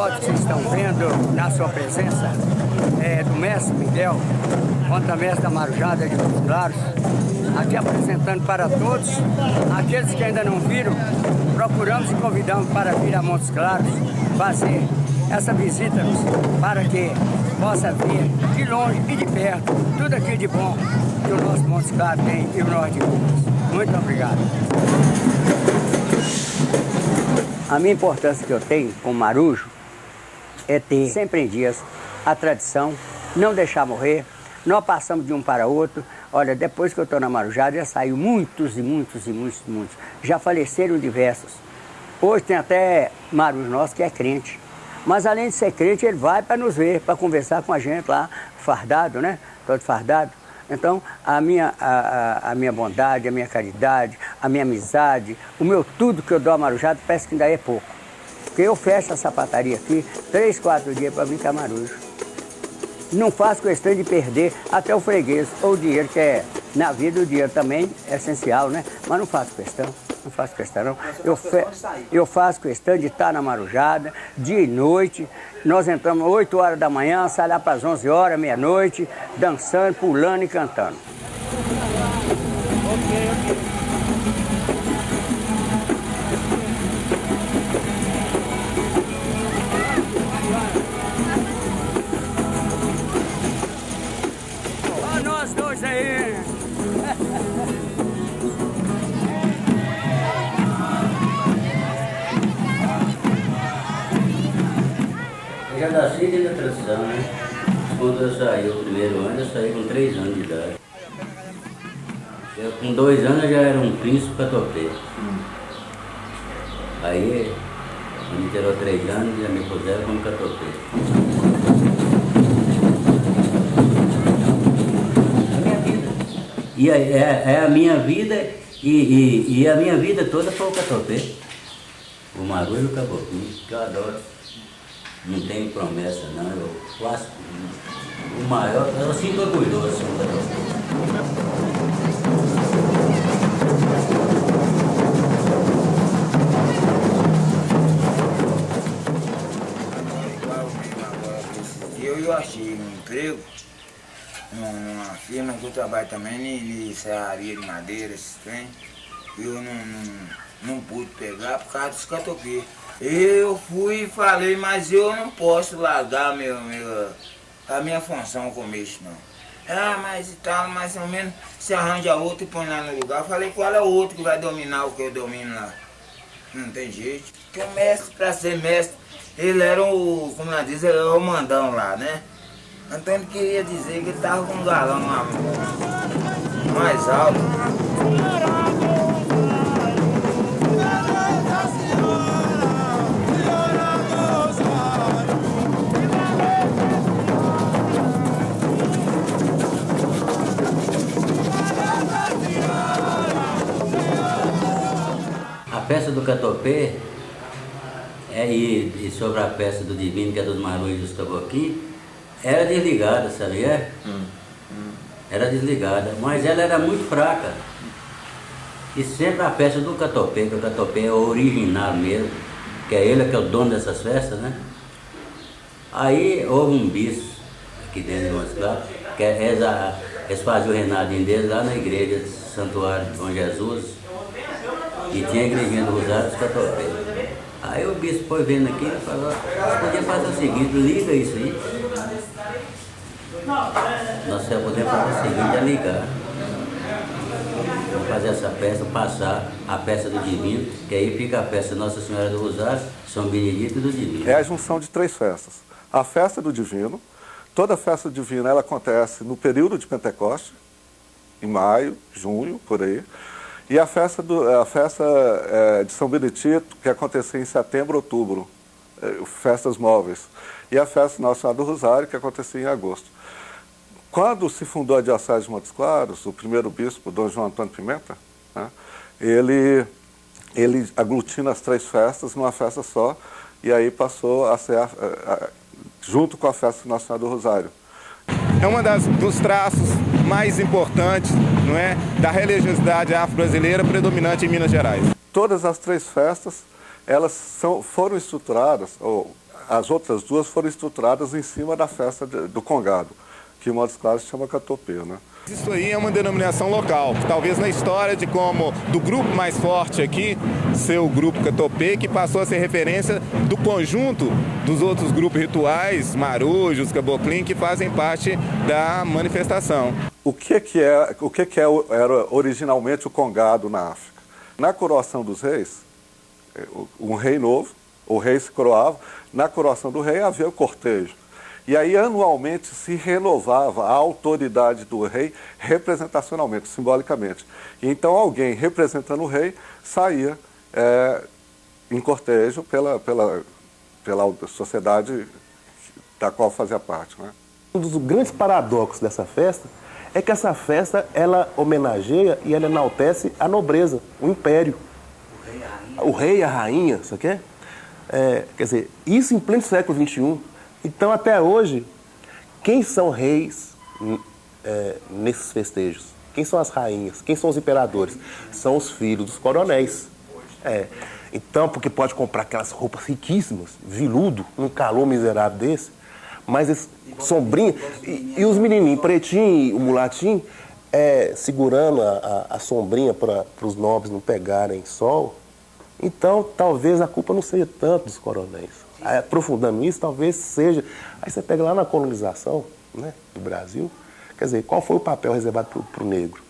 Essa foto que vocês estão vendo na sua presença é do mestre Miguel, conta-mestre da Marujada de Montes Claros, aqui apresentando para todos, aqueles que ainda não viram, procuramos e convidamos para vir a Montes Claros fazer essa visita para que possa ver de longe e de perto tudo aquilo de bom que o nosso Montes Claros tem e o Norte de Minas. Muito obrigado. A minha importância que eu tenho com marujo é ter sempre em dias a tradição, não deixar morrer. Nós passamos de um para outro. Olha, depois que eu estou na marujada, já saiu muitos e muitos e muitos e muitos. Já faleceram diversos. Hoje tem até marujo nosso que é crente. Mas além de ser crente, ele vai para nos ver, para conversar com a gente lá, fardado, né? Todo fardado. Então, a minha, a, a, minha bondade, a minha caridade, a minha amizade, o meu tudo que eu dou a Marujada, parece que ainda é pouco. Porque eu fecho a sapataria aqui, três, quatro dias para brincar marujo. Não faço questão de perder até o freguês ou o dinheiro, que é, na vida o dinheiro também é essencial, né? Mas não faço questão não faço questão não. Eu, fe... eu faço questão de estar na Marujada, dia e noite. Nós entramos 8 horas da manhã, sai lá para as 11 horas, meia-noite, dançando, pulando e cantando. Com 2 anos eu já era um príncipe catopê. Aí, quando me tirou 3 anos, já me puseram como catopê. É a minha vida. E é, é, é a minha vida e, e, e, a minha vida toda foi o catopê. O marulho e o caboclo, que eu adoro. Não tenho promessa não, eu faço o maior, eu sinto orgulhoso. Eu, numa firma que eu trabalho também em serraria de madeira, esse trem. Eu não, não, não pude pegar por causa dos catoqueiros. Eu fui e falei, mas eu não posso largar meu, meu, a minha função com isso não. Ah, mas e tal, mais ou menos, se arranja outro e põe lá no lugar. Eu falei, qual é o outro que vai dominar o que eu domino lá? Não tem jeito. Porque o mestre, para ser mestre, ele era o, como nós diz, ele era o mandão lá, né? Ele queria dizer que ele tava com um galão lá, mais alto. peça do Catopê é, e, e, sobre a peça do Divino, que é dos Marujos dos Caboquinhos, era desligada, sabia? Hum, hum. Era desligada, mas ela era muito fraca. E sempre a peça do Catopê, que o Catopê é o original mesmo, que é ele que é o dono dessas festas, né? Aí houve um bispo aqui dentro de Moscou, que é, eles, eles faziam o renadinho deles lá na igreja de Santuário de Bom Jesus, e tinha a igrejinha do Rosário dos Catopés. Aí o bispo foi vendo aqui e falou, você podia fazer o seguinte, liga isso aí. Nós só podemos fazer o seguinte, é ligar. Vamos fazer essa peça, passar a peça do Divino, que aí fica a peça Nossa Senhora do Rosário, São Benedito e do Divino. É a junção de três festas. A festa do Divino, toda festa divina ela acontece no período de Pentecoste, em maio, junho, por aí. E a festa, do, a festa é, de São Benedito, que acontecia em setembro, outubro, é, festas móveis. E a festa Nossa Senhora do Rosário, que acontecia em agosto. Quando se fundou a Diocese de Montes Claros, o primeiro bispo, Dom João Antônio Pimenta, né, ele, ele aglutina as três festas numa festa só, e aí passou a ser, a, a, junto com a festa Senhora do Rosário. É uma das, dos traços mais importantes não é, da religiosidade afro-brasileira predominante em Minas Gerais. Todas as três festas elas são, foram estruturadas, ou as outras duas foram estruturadas em cima da festa de, do Congado, que em modos claros chama Catopê, né? Isso aí é uma denominação local, talvez na história de como do grupo mais forte aqui, ser o grupo Catopê, que passou a ser referência do conjunto dos outros grupos rituais, marujos, caboclim, que fazem parte da manifestação. O que que é, o que que é, era originalmente o congado na África? Na coroação dos reis, é, um rei novo, o rei se coroava, na coroação do rei havia o cortejo. E aí, anualmente, se renovava a autoridade do rei representacionalmente, simbolicamente. Então, alguém representando o rei saía é, em cortejo pela, pela, pela sociedade da qual fazia parte. Né? Um dos grandes paradoxos dessa festa é que essa festa ela homenageia e ela enaltece a nobreza, o império. O rei e a rainha, aqui é? é quer dizer, isso em pleno século XXI. Então, até hoje, quem são reis é, nesses festejos? Quem são as rainhas? Quem são os imperadores? São os filhos dos coronéis. É. Então, porque pode comprar aquelas roupas riquíssimas, viludo, num calor miserável desse, mas esse sombrinho, e, e os menininhos, pretinho, o mulatinho, é, segurando a, a, a sombrinha para os nobres não pegarem sol. Então, talvez a culpa não seja tanto dos coronéis aprofundando isso, talvez seja. Aí você pega lá na colonização né, do Brasil, quer dizer, qual foi o papel reservado para o negro?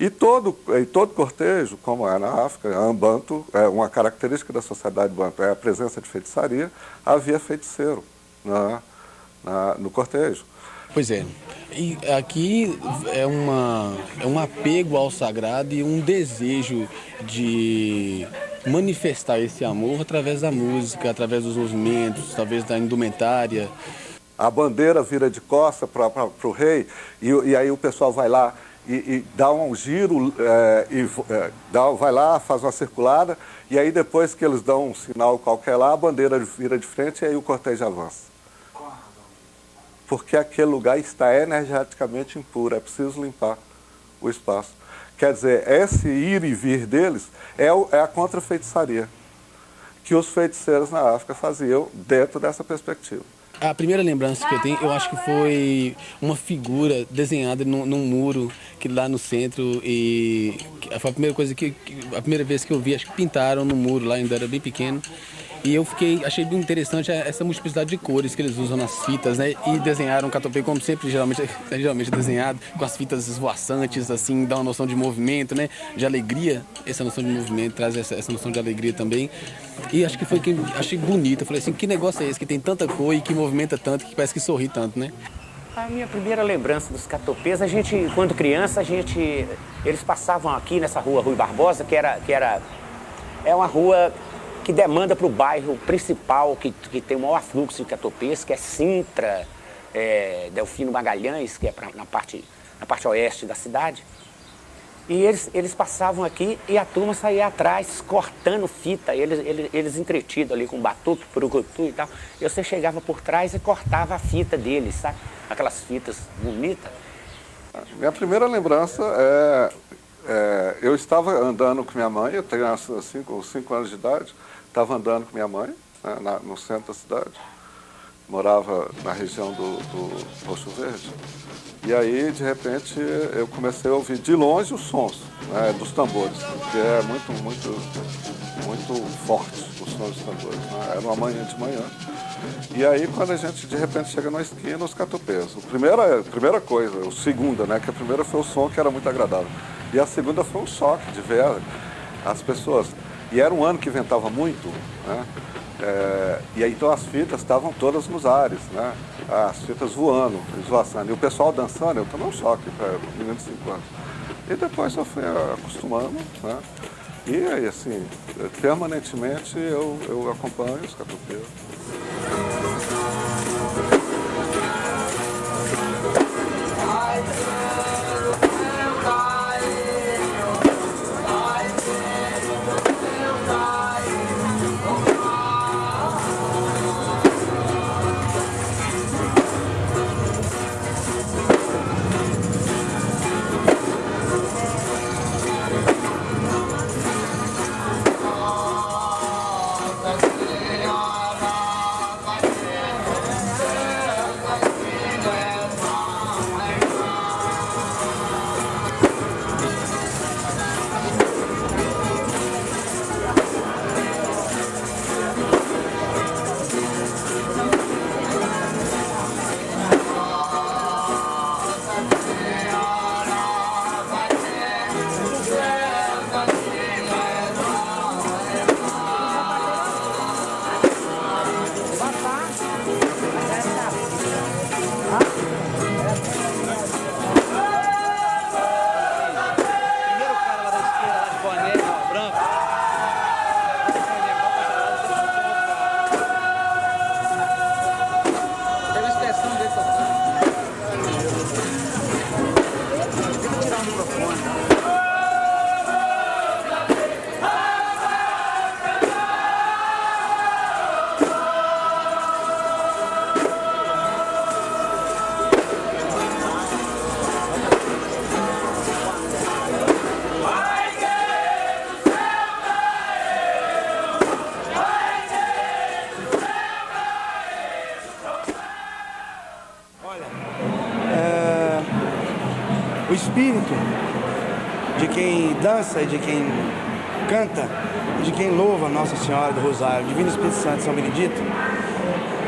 E todo, e todo cortejo, como é na África, Ambanto, é uma característica da sociedade banto é a presença de feitiçaria, havia feiticeiro na, na, no cortejo. Pois é. E aqui é, uma, é um apego ao sagrado e um desejo de manifestar esse amor através da música, através dos movimentos, talvez da indumentária. A bandeira vira de costa para o rei e, e, aí o pessoal vai lá e, e dá um giro, é, e, é, dá, vai lá, faz uma circulada e aí depois que eles dão um sinal qualquer lá, a bandeira vira de frente e aí o cortejo avança. Porque aquele lugar está energeticamente impuro, é preciso limpar o espaço. Quer dizer, esse ir e vir deles é, é a contrafeitiçaria que os feiticeiros na África faziam dentro dessa perspectiva. A primeira lembrança que eu tenho, eu acho que foi uma figura desenhada num, num muro que lá no centro e foi a primeira coisa que, a primeira vez que eu vi, acho que pintaram no muro lá, ainda era bem pequeno. E eu fiquei, achei bem interessante essa multiplicidade de cores que eles usam nas fitas, né? E desenharam o catopê como sempre, geralmente, geralmente desenhado, com as fitas esvoaçantes, assim, dá uma noção de movimento, né? De alegria, essa noção de movimento traz essa, essa noção de alegria também. E acho que foi que achei bonito. Eu falei assim, que negócio é esse que tem tanta cor e que movimenta tanto, que parece que sorri tanto, né? A minha primeira lembrança dos catopês, a gente, quando criança, a gente, eles passavam aqui nessa rua Rui Barbosa, que era, que era, é uma rua que demanda para o bairro principal, que, que tem o maior afluxo de catopês, que é Sintra, é, Delfino Magalhães, que é pra, na, parte, na parte oeste da cidade. E eles, eles passavam aqui e a turma saía atrás, cortando fita, eles, eles, eles entretidos ali com batuque, purucutu e tal. E você chegava por trás e cortava a fita deles, sabe? Aquelas fitas bonitas. Minha primeira lembrança é, é, eu estava andando com minha mãe, eu tenho 5 cinco anos de idade, estava andando com minha mãe, né, na, no centro da cidade, morava na região do, do Roxo Verde. E aí, de repente, eu comecei a ouvir de longe os sons né, dos tambores, que é muito, muito, muito forte os sons dos tambores. Né? Era uma manhã de manhã. E aí, quando a gente, de repente, chega na esquina, os catopês. A primeira, primeira coisa, o segunda, né, que a primeira foi o som que era muito agradável. E a segunda foi o choque de ver as pessoas e era um ano que ventava muito, né? É, e aí, então as fitas estavam todas nos ares, né? As fitas voando, esvoaçando. E o pessoal dançando, eu tomei um choque para menino de 5 anos. E depois eu fui acostumando, né? E aí, assim, permanentemente eu, eu acompanho os catopeiros. Dança e de quem canta e de quem louva Nossa Senhora do Rosário, Divino Espírito Santo São Benedito,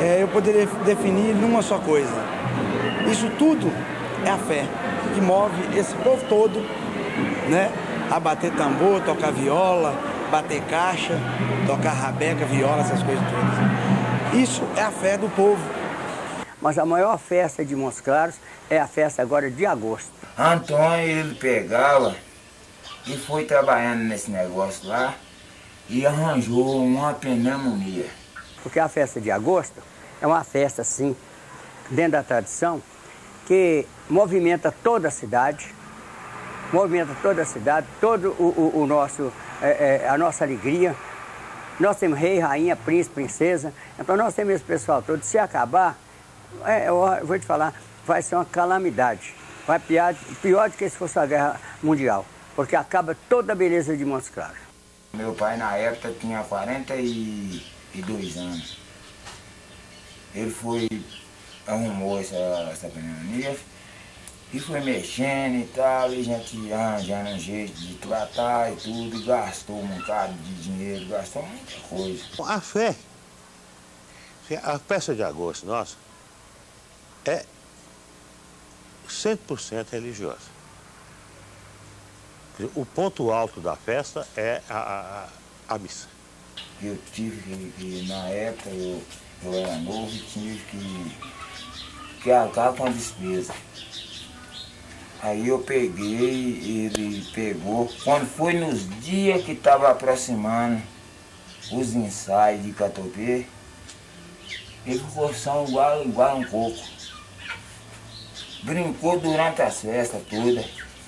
é, eu poderia definir numa só coisa. Isso tudo é a fé que move esse povo todo, né? A bater tambor, tocar viola, bater caixa, tocar rabeca, viola, essas coisas todas. Isso é a fé do povo. Mas a maior festa de Montes Claros é a festa agora de agosto. Antônio, ele pegava e foi trabalhando nesse negócio lá e arranjou uma pneumonia. Porque a festa de agosto é uma festa, assim, dentro da tradição, que movimenta toda a cidade, movimenta toda a cidade, todo o, o, o nosso, é, é, a nossa alegria. Nós temos rei, rainha, príncipe, princesa, então nós temos esse pessoal todo. Se acabar, é, eu vou te falar, vai ser uma calamidade. Vai pior, pior do que se fosse a guerra mundial, porque acaba toda a beleza de Montes Claros. Meu pai na época tinha 42 anos. Ele foi, arrumou essa, essa pneumonia e foi mexendo e tal, e a gente arranjando um jeito de tratar e tudo, e gastou um bocado de dinheiro, gastou muita coisa. A fé, a festa de agosto nossa, é 100% religiosa. O ponto alto da festa é a, a, a missa. Eu tive que, na época, eu, eu era novo e tive que, que arcar com a despesa. Aí eu peguei, ele pegou. Quando foi nos dias que estava aproximando os ensaios de Catopê, ele ficou só igual, igual um coco. Brincou durante as festas todas.